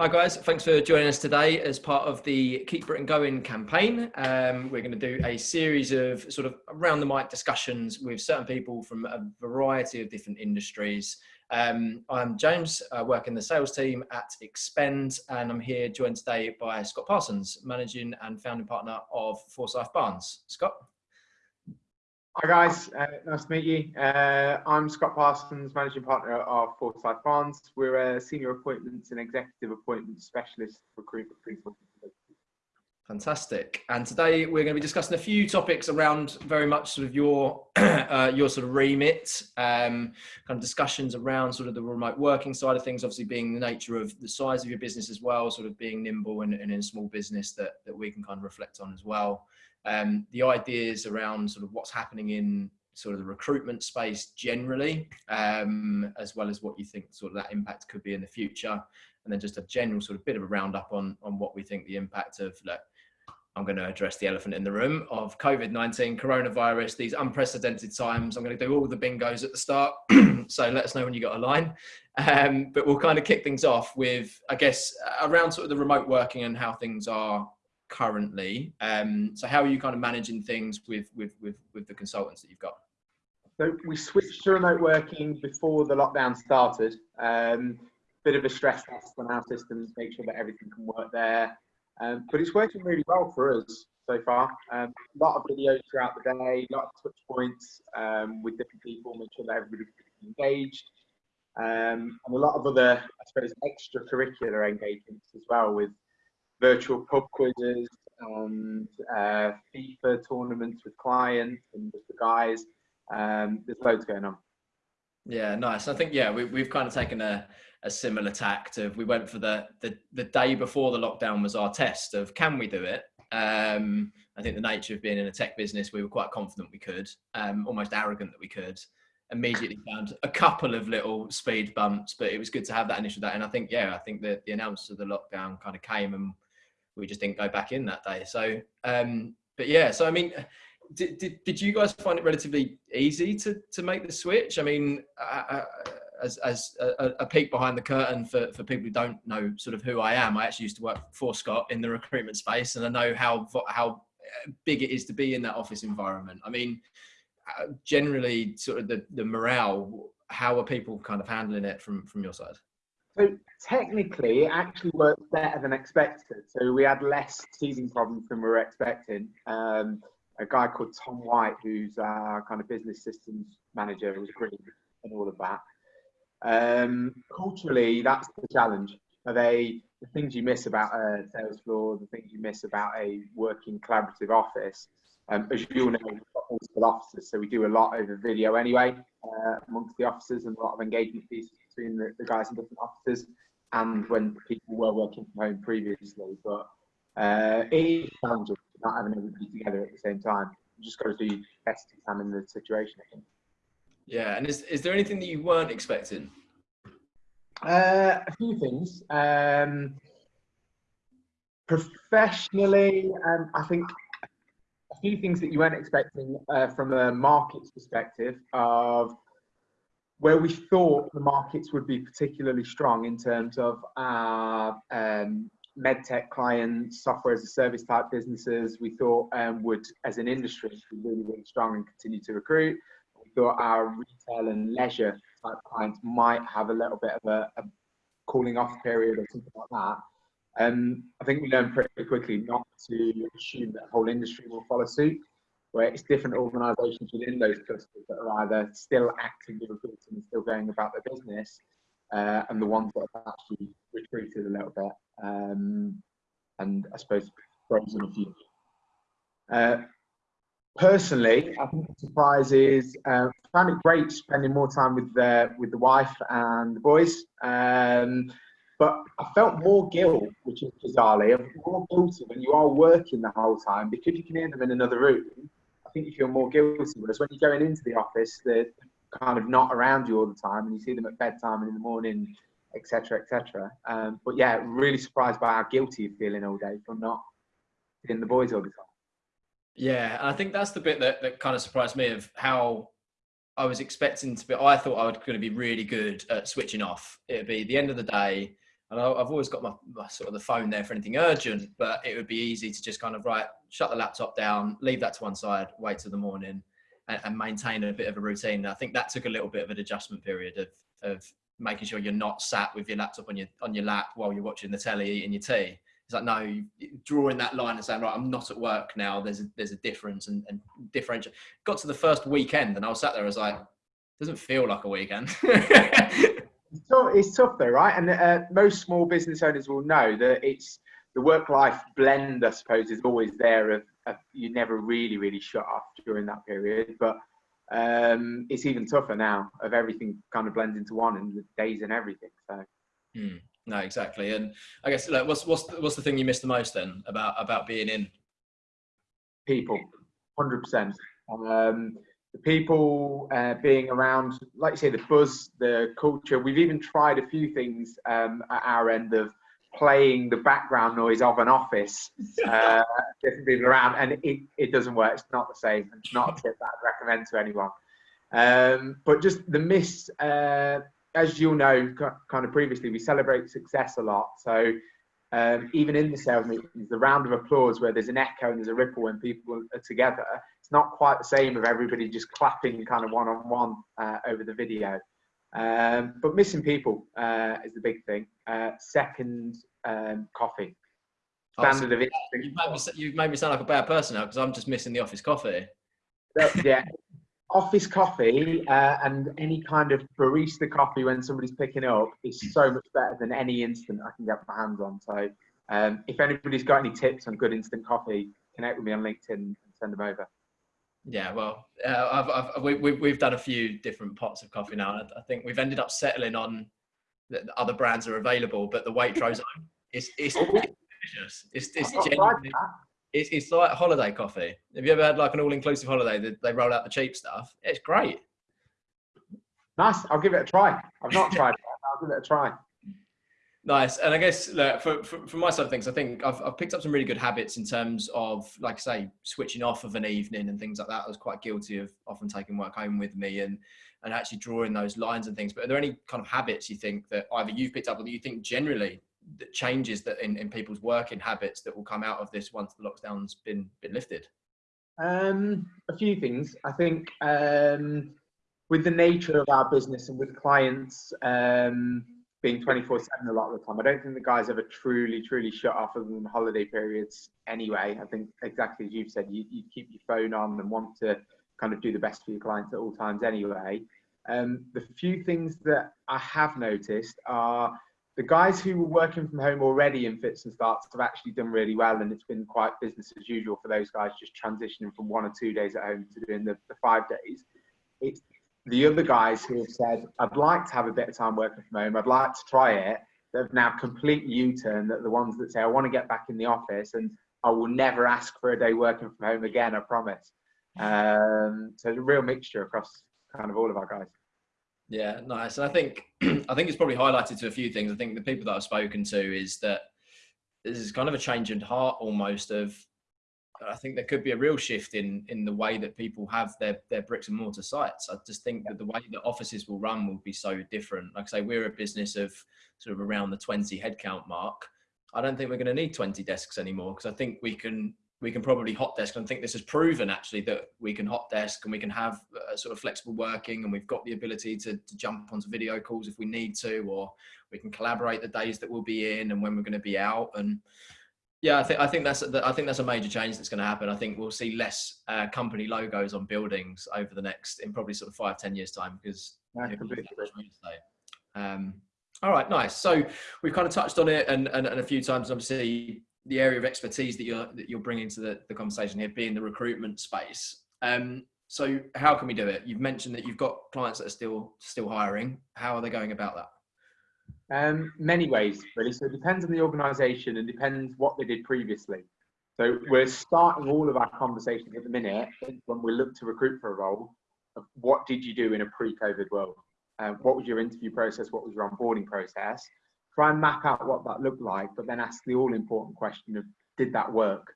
Hi guys, thanks for joining us today as part of the Keep Britain Going campaign. Um, we're going to do a series of sort of around the mic discussions with certain people from a variety of different industries. Um, I'm James, I work in the sales team at Expend and I'm here joined today by Scott Parsons, managing and founding partner of Forsyth Barnes. Scott? Hi guys, uh, nice to meet you. Uh, I'm Scott Parsons, managing partner of Forsyth Barnes. We're a senior appointments and executive appointments specialist recruitment consultant. Fantastic. And today we're going to be discussing a few topics around very much sort of your uh, your sort of remit, um, kind of discussions around sort of the remote working side of things, obviously being the nature of the size of your business as well, sort of being nimble and, and in a small business that, that we can kind of reflect on as well um, the ideas around sort of what's happening in sort of the recruitment space generally, um, as well as what you think sort of that impact could be in the future, and then just a general sort of bit of a roundup on on what we think the impact of look, I'm going to address the elephant in the room of COVID-19, coronavirus, these unprecedented times. I'm going to do all the bingos at the start. so let us know when you got a line. Um, but we'll kind of kick things off with, I guess, around sort of the remote working and how things are currently. Um, so how are you kind of managing things with, with, with, with the consultants that you've got? So we switched to remote working before the lockdown started. Um, bit of a stress test on our systems, make sure that everything can work there. Um, but it's working really well for us so far. Um, a lot of videos throughout the day, a lot of touch points um, with different people, make sure that everybody's engaged. Um, and a lot of other, I suppose, extracurricular engagements as well with virtual pub quizzes and uh, FIFA tournaments with clients and with the guys. Um, there's loads going on. Yeah, nice. I think yeah, we, we've kind of taken a, a similar tact of we went for the, the the day before the lockdown was our test of can we do it. Um, I think the nature of being in a tech business, we were quite confident we could, um, almost arrogant that we could. Immediately found a couple of little speed bumps, but it was good to have that initial day. And I think yeah, I think that the announcement of the lockdown kind of came and we just didn't go back in that day. So, um, but yeah, so I mean, did, did, did you guys find it relatively easy to, to make the switch? I mean, uh, uh as, as a, a, peek behind the curtain for, for people who don't know sort of who I am, I actually used to work for Scott in the recruitment space and I know how, how big it is to be in that office environment. I mean, uh, generally sort of the, the morale, how are people kind of handling it from, from your side? So technically, it actually worked better than expected. So we had less teething problems than we were expecting. Um, a guy called Tom White, who's our kind of business systems manager, was great and all of that. Um, culturally, that's the challenge. Are they the things you miss about a sales floor, the things you miss about a working collaborative office? Um, as you all know, we've got multiple offices, so we do a lot over video anyway uh, amongst the offices and a lot of engagement pieces between the, the guys in different offices and when people were working from home previously. But uh, it is challenging not having everybody together at the same time. You just got to do best to examine the situation, I think. Yeah, and is, is there anything that you weren't expecting? Uh, a few things. Um, professionally, um, I think a few things that you weren't expecting uh, from a markets perspective of where we thought the markets would be particularly strong in terms of our um, medtech clients, software as a service type businesses, we thought um, would, as an industry, be really, really strong and continue to recruit. We thought our retail and leisure type clients might have a little bit of a, a cooling off period or something like that. Um, I think we learned pretty quickly not to assume that the whole industry will follow suit where it's different organisations within those clusters that are either still actively recruiting and still going about their business, uh, and the ones that have actually retreated a little bit, um, and I suppose frozen a few. Uh, personally, I think the surprise is uh, found it great spending more time with the with the wife and the boys. Um, but I felt more guilt, which is bizarrely, more guilty when you are working the whole time because you can hear them in another room I think you feel more guilty. Whereas when you're going into the office, they're kind of not around you all the time, and you see them at bedtime and in the morning, etc., etc. Um, but yeah, really surprised by how guilty you're feeling all day from not seeing the boys all the time. Yeah, I think that's the bit that, that kind of surprised me of how I was expecting to be. I thought I was going to be really good at switching off. It'd be the end of the day. And I, I've always got my, my sort of the phone there for anything urgent, but it would be easy to just kind of right, shut the laptop down, leave that to one side, wait till the morning, and, and maintain a bit of a routine. And I think that took a little bit of an adjustment period of of making sure you're not sat with your laptop on your on your lap while you're watching the telly eating your tea. It's like no, drawing that line and saying right, I'm not at work now. There's a, there's a difference and, and differential. Got to the first weekend and I was sat there. I was like, doesn't feel like a weekend. so it's tough though, right? And uh, most small business owners will know that it's the work-life blend. I suppose is always there. Of, of you never really really shut off during that period, but um, it's even tougher now of everything kind of blends into one and the days and everything. So. Mm. No, exactly. And I guess like, what's what's the, what's the thing you miss the most then about about being in? People, hundred percent. The people uh, being around, like you say, the buzz, the culture. We've even tried a few things um, at our end of playing the background noise of an office, uh, different people around, and it, it doesn't work. It's not the same. It's not a tip that I'd recommend to anyone. Um, but just the miss, uh, as you'll know, kind of previously, we celebrate success a lot. So um, even in the sales meetings, the round of applause where there's an echo and there's a ripple when people are together, it's not quite the same of everybody just clapping kind of one on one over the video. Um, but missing people uh, is the big thing. Uh, second, um, coffee. Standard oh, of You've made, me, you've made me sound like a bad person now because I'm just missing the office coffee. yeah, office coffee uh, and any kind of barista coffee when somebody's picking up is so much better than any instant I can get my hands on. So um, if anybody's got any tips on good instant coffee, connect with me on LinkedIn and send them over. Yeah, well, uh, I've, I've, we, we, we've done a few different pots of coffee now. I think we've ended up settling on that other brands are available, but the Waitrose is it's, it's delicious. It's, it's genuinely, it's, it's like holiday coffee. Have you ever had like an all-inclusive holiday that they roll out the cheap stuff? It's great. Nice. I'll give it a try. I've not tried it. I'll give it a try. Nice. And I guess look, for, for, my side of things, I think I've, I've picked up some really good habits in terms of, like I say, switching off of an evening and things like that. I was quite guilty of often taking work home with me and, and actually drawing those lines and things. But are there any kind of habits you think that either you've picked up or that you think generally that changes that in, in people's working habits that will come out of this once the lockdown's been been lifted? Um, a few things. I think um, with the nature of our business and with clients um, being 24 7 a lot of the time, I don't think the guys ever truly, truly shut off other than holiday periods anyway. I think exactly as you've said, you, you keep your phone on and want to kind of do the best for your clients at all times anyway. Um, the few things that I have noticed are the guys who were working from home already in fits and starts have actually done really well, and it's been quite business as usual for those guys just transitioning from one or two days at home to doing the, the five days. It's the other guys who have said, I'd like to have a bit of time working from home, I'd like to try it, they've now complete U-turn that the ones that say, I want to get back in the office and I will never ask for a day working from home again, I promise. Um, so it's a real mixture across kind of all of our guys. Yeah, nice. And I think I think it's probably highlighted to a few things. I think the people that I've spoken to is that this is kind of a change in heart almost of I think there could be a real shift in in the way that people have their their bricks and mortar sites. I just think that the way that offices will run will be so different. Like I say, we're a business of sort of around the 20 headcount mark. I don't think we're going to need 20 desks anymore because I think we can we can probably hot desk. And I think this has proven actually that we can hot desk and we can have a sort of flexible working and we've got the ability to, to jump onto video calls if we need to, or we can collaborate the days that we'll be in and when we're going to be out. And yeah, I think I think that's I think that's a major change that's going to happen. I think we'll see less uh, company logos on buildings over the next in probably sort of five ten years time because. Um, all right, nice. So we've kind of touched on it and, and, and a few times. Obviously, the area of expertise that you're that you're bringing to the, the conversation here being the recruitment space. Um, so how can we do it? You've mentioned that you've got clients that are still still hiring. How are they going about that? Um, many ways, really. So it depends on the organisation and depends what they did previously. So we're starting all of our conversations at the minute when we look to recruit for a role. Of what did you do in a pre-COVID world? Uh, what was your interview process? What was your onboarding process? try and map out what that looked like, but then ask the all important question of did that work?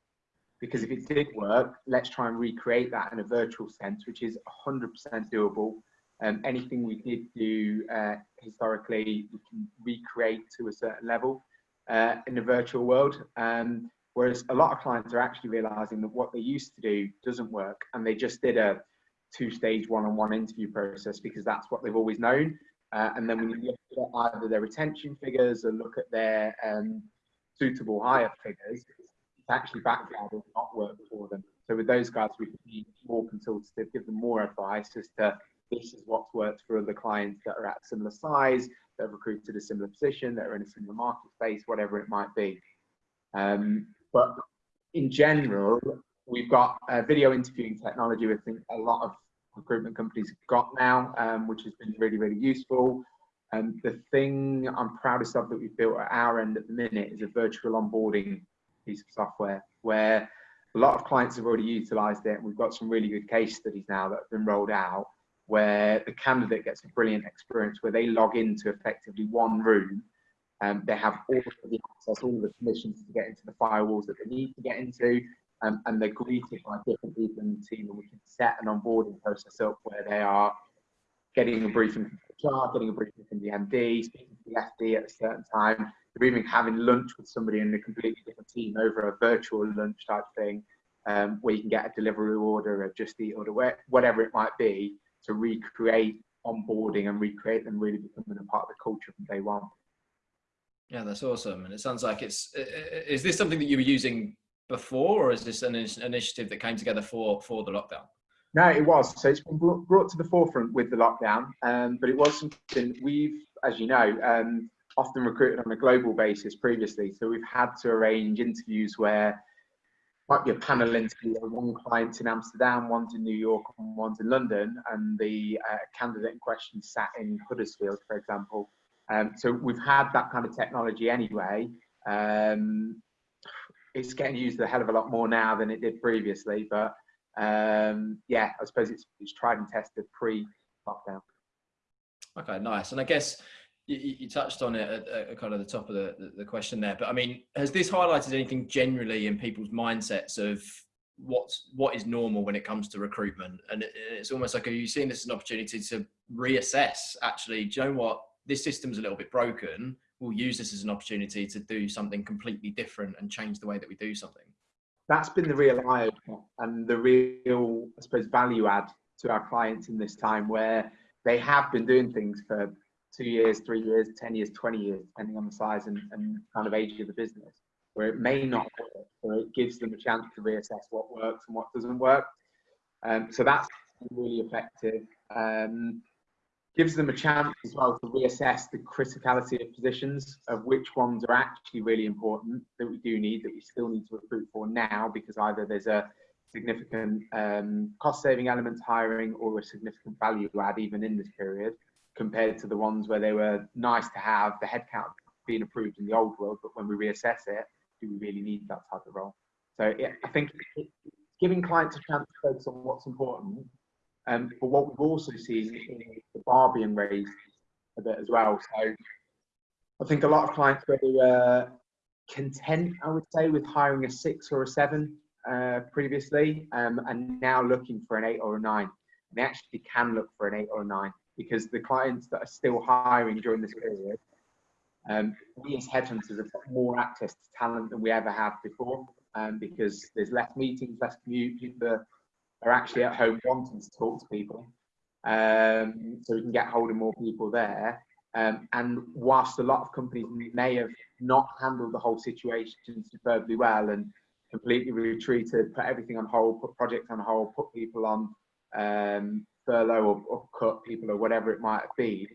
Because if it did work, let's try and recreate that in a virtual sense, which is 100% doable. Um, anything we did do uh, historically, we can recreate to a certain level uh, in the virtual world. Um, whereas a lot of clients are actually realizing that what they used to do doesn't work and they just did a two stage one on one interview process because that's what they've always known. Uh, and then when you look at either their retention figures or look at their um, suitable hire figures, it's actually backfired or not worked for them. So with those guys, we can be more consultative, give them more advice as to this is what's worked for other clients that are at similar size, that have recruited a similar position, that are in a similar market space, whatever it might be. Um, but in general, we've got video interviewing technology. I think a lot of recruitment companies have got now, um, which has been really, really useful. And the thing I'm proudest of that we've built at our end at the minute is a virtual onboarding piece of software where a lot of clients have already utilized it. We've got some really good case studies now that have been rolled out where the candidate gets a brilliant experience where they log into effectively one room um, they have all of the access, all of the permissions to get into the firewalls that they need to get into, um, and they're greeted by different people in the team, and we can set an onboarding process up where they are getting a briefing from the HR, getting a briefing from the MD, speaking to the FD at a certain time. They're even having lunch with somebody in a completely different team over a virtual lunch type thing, um, where you can get a delivery order, a just eat order, whatever it might be, to recreate onboarding and recreate them really becoming a part of the culture from day one. Yeah, that's awesome. And it sounds like it's, is this something that you were using before or is this an initiative that came together for, for the lockdown? No, it was. So it's been brought to the forefront with the lockdown, um, but it was something we've, as you know, um, often recruited on a global basis previously. So we've had to arrange interviews where might be a panel interview one client in Amsterdam, one's in New York, and one's in London, and the uh, candidate in question sat in Huddersfield, for example. Um, so we've had that kind of technology anyway. Um, it's getting used a hell of a lot more now than it did previously, but um, yeah, I suppose it's, it's tried and tested pre-lockdown. Okay, nice. And I guess you, you touched on it at, at, kind of the top of the, the, the question there, but I mean, has this highlighted anything generally in people's mindsets of what's what is normal when it comes to recruitment? And it, it's almost like are you seeing this as an opportunity to reassess? Actually, do you know what? this system's a little bit broken, we'll use this as an opportunity to do something completely different and change the way that we do something. That's been the real eye and the real, I suppose, value add to our clients in this time where they have been doing things for two years, three years, 10 years, 20 years, depending on the size and, and kind of age of the business, where it may not work, or it gives them a chance to reassess what works and what doesn't work. Um, so that's really effective. Um, gives them a chance as well to reassess the criticality of positions of which ones are actually really important that we do need that we still need to recruit for now because either there's a significant um, cost saving element hiring or a significant value add even in this period compared to the ones where they were nice to have the headcount being approved in the old world but when we reassess it do we really need that type of role so i think giving clients a chance to focus on what's important um, but what we've also seen is the bar being raised a bit as well. So I think a lot of clients were uh, content, I would say, with hiring a six or a seven uh, previously, um, and now looking for an eight or a nine. They actually can look for an eight or a nine because the clients that are still hiring during this period, um, we as headhunters have got more access to talent than we ever have before um, because there's less meetings, less commute, people are actually at home wanting to talk to people. Um, so we can get hold of more people there. Um, and whilst a lot of companies may have not handled the whole situation superbly well and completely retreated, put everything on hold, put projects on hold, put people on um, furlough or, or, cut people or whatever it might be,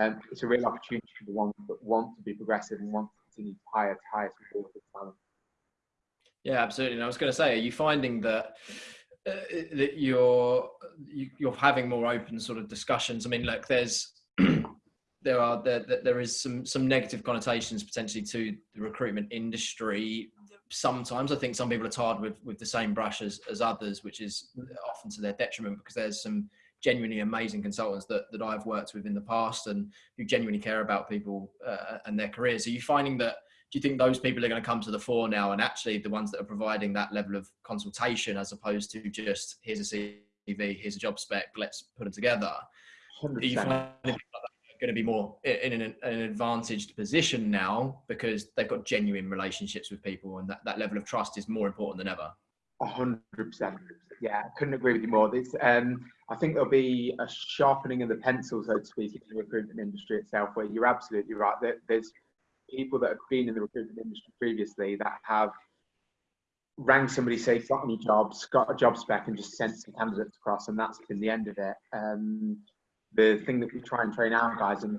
um, it's a real opportunity for the ones that want to be progressive and want to continue to hire, hire some talent. Yeah, absolutely. And I was going to say, are you finding that uh, that you're you're having more open sort of discussions. I mean, look, there's there are there, there is some some negative connotations potentially to the recruitment industry. Sometimes I think some people are tarred with with the same brush as, as others, which is often to their detriment because there's some genuinely amazing consultants that, that I've worked with in the past and who genuinely care about people uh, and their careers. Are you finding that do you think those people are going to come to the fore now and actually the ones that are providing that level of consultation as opposed to just here's a CV, here's a job spec, let's put them together? Do you 100%. find it going to be more in an, an advantaged position now because they've got genuine relationships with people and that, that level of trust is more important than ever? A hundred percent. Yeah, I couldn't agree with you more. This, um, I think there'll be a sharpening of the pencil, so to speak, in the recruitment industry itself. Where you're absolutely right. There, there's people that have been in the recruitment industry previously that have rang somebody, say, got any jobs, got a job spec, and just sent some candidates across, and that's been the end of it. Um, the thing that we try and train our guys and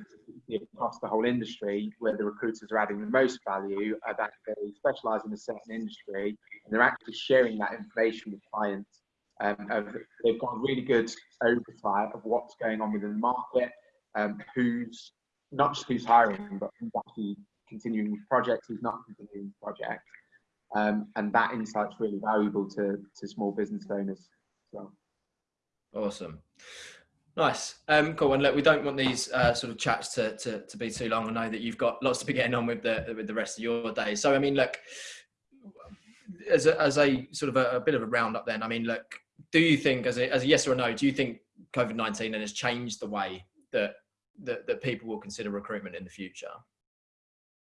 across the whole industry, where the recruiters are adding the most value, are that they specialise in a certain industry and they're actually sharing that information with clients. Um, they've got a really good oversight of what's going on within the market, um, who's not just who's hiring, but who's actually continuing with projects, who's not continuing with projects. Um, and that insight's really valuable to, to small business owners. So. Awesome. Nice. Um, cool. And look, we don't want these uh, sort of chats to, to, to, be too long. I know that you've got lots to be getting on with the with the rest of your day. So I mean, look, as a, as a sort of a, a bit of a roundup, then I mean, look, do you think as a as a yes or a no, do you think COVID nineteen has changed the way that, that that people will consider recruitment in the future?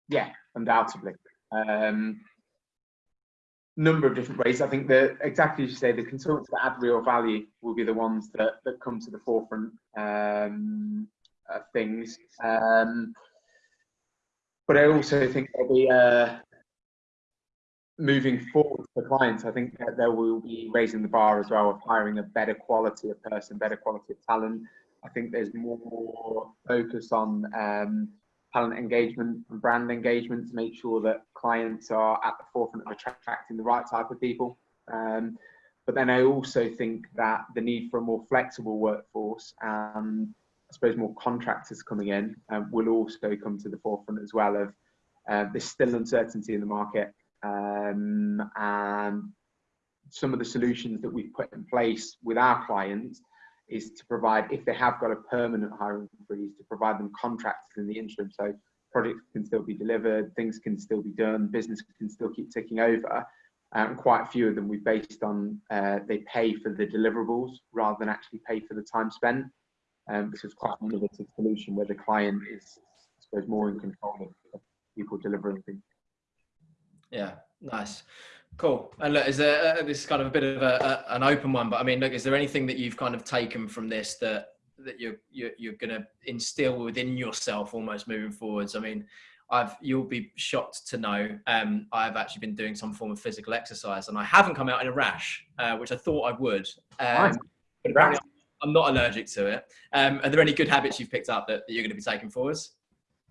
Yeah, undoubtedly. Um, number of different ways. I think that exactly as you say, the consultants that add real value will be the ones that, that come to the forefront um, of things. Um, but I also think there'll be uh, moving forward for clients. I think that there will be raising the bar as well of hiring a better quality of person, better quality of talent. I think there's more focus on um, talent engagement and brand engagement to make sure that clients are at the forefront of attracting the right type of people. Um, but then I also think that the need for a more flexible workforce and I suppose more contractors coming in um, will also come to the forefront as well of uh, there's still uncertainty in the market um, and some of the solutions that we've put in place with our clients is to provide, if they have got a permanent hiring freeze, to provide them contracts in the interim. So projects can still be delivered, things can still be done, business can still keep ticking over. And quite a few of them we based on uh, they pay for the deliverables rather than actually pay for the time spent. Um, this is quite an innovative solution where the client is, I suppose, more in control of people delivering things. Yeah, nice. Cool. And look, is there uh, this is kind of a bit of a, a, an open one, but I mean, look, is there anything that you've kind of taken from this that that you're you're, you're going to instill within yourself almost moving forwards? I mean, I've you'll be shocked to know um, I've actually been doing some form of physical exercise, and I haven't come out in a rash, uh, which I thought I would. Um, nice. I'm not allergic to it. Um, are there any good habits you've picked up that, that you're going to be taking forwards?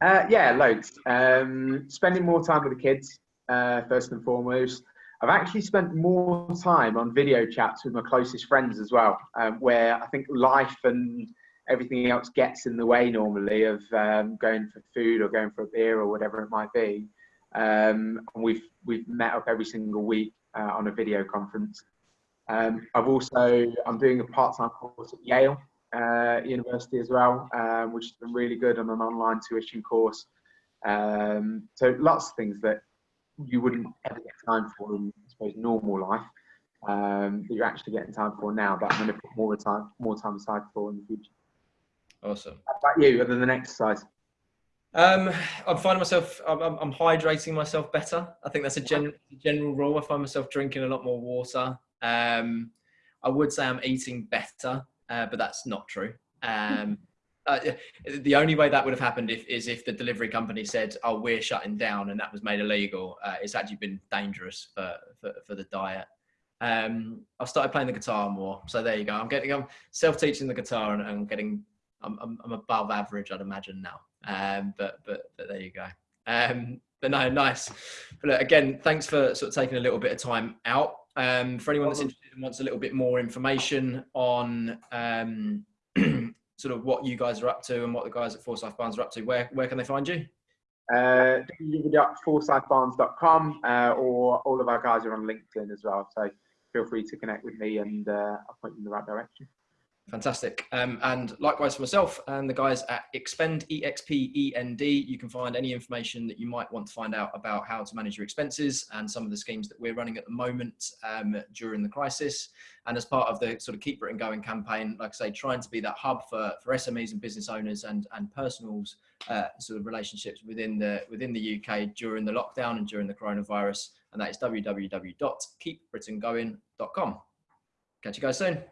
Uh, yeah, loads. Um, spending more time with the kids, uh, first and foremost. I've actually spent more time on video chats with my closest friends as well, um, where I think life and everything else gets in the way normally of um, going for food or going for a beer or whatever it might be. Um, and we've we've met up every single week uh, on a video conference. Um, I've also I'm doing a part-time course at Yale uh, University as well, um, which has been really good on an online tuition course. Um, so lots of things that you wouldn't ever get time for in, I suppose, normal life. Um, that you're actually getting time for now, but I'm going to put more time, more time aside for in the future. Awesome. How about you, other than exercise? Um, I'm finding myself, I'm, I'm, hydrating myself better. I think that's a general, general rule. I find myself drinking a lot more water. Um, I would say I'm eating better, uh, but that's not true. Um, uh, the only way that would have happened if, is if the delivery company said, "Oh, we're shutting down," and that was made illegal. Uh, it's actually been dangerous for for, for the diet. Um, I've started playing the guitar more, so there you go. I'm getting, I'm self-teaching the guitar, and I'm getting, I'm, I'm, I'm above average, I'd imagine now. Um, but but but there you go. Um, but no, nice. But look, again, thanks for sort of taking a little bit of time out. Um, for anyone that's interested and wants a little bit more information on um, sort of what you guys are up to and what the guys at Forsyth Barnes are up to, where, where can they find you? Uh, www.forsythbarnes.com uh, or all of our guys are on LinkedIn as well. So feel free to connect with me and uh, I'll point you in the right direction. Fantastic. Um, and likewise for myself and the guys at Expend, E-X-P-E-N-D, you can find any information that you might want to find out about how to manage your expenses and some of the schemes that we're running at the moment um, during the crisis. And as part of the sort of Keep Britain Going campaign, like I say, trying to be that hub for, for SMEs and business owners and, and personals uh, sort of relationships within the, within the UK during the lockdown and during the coronavirus. And that is www.keepbritaingoing.com. Catch you guys soon.